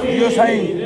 Deus aí.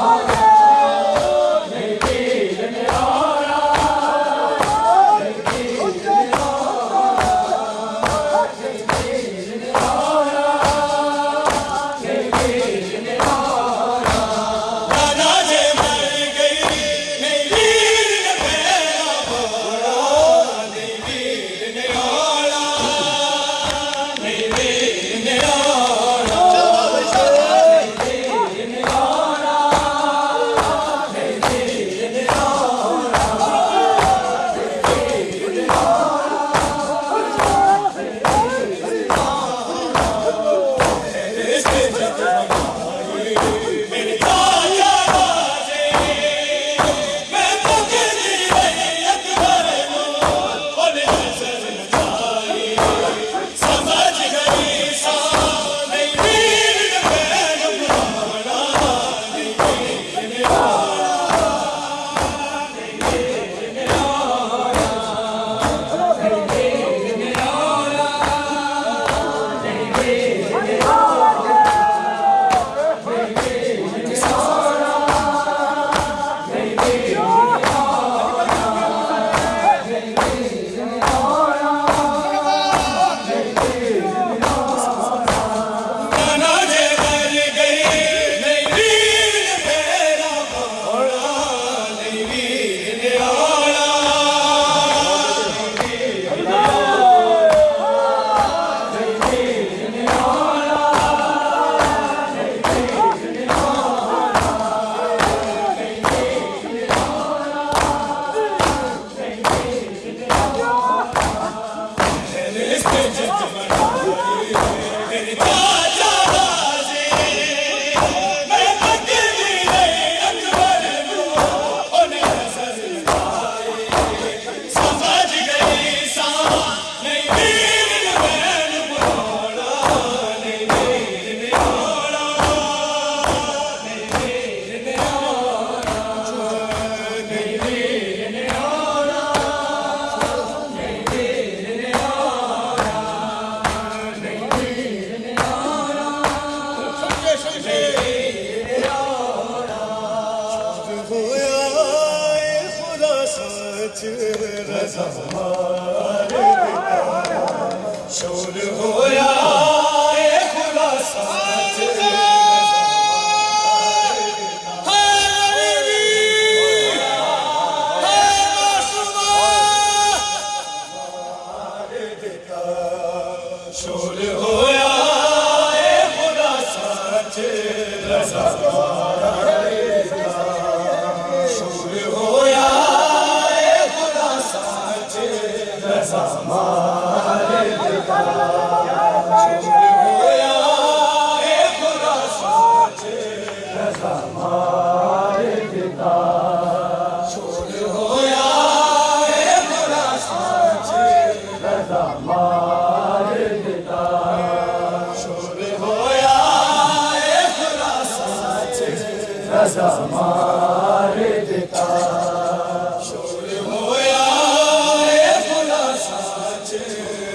아,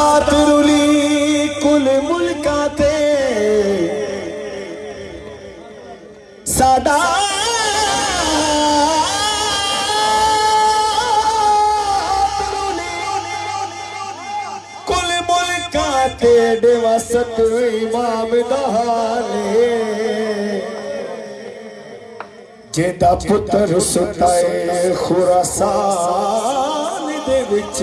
رات رولی کل ملکاتے سادہ کل ملکاتے دیوہ ستو امام دہانے جیدہ پتر ستائے خورا سانے وچ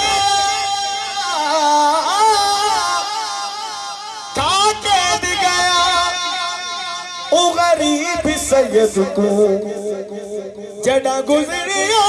صحيح جڏهن گذريا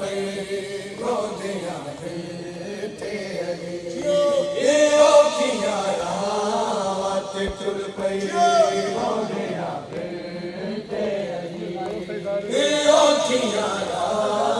पई एच चोल पई रो 哎哟鸡鸭鸭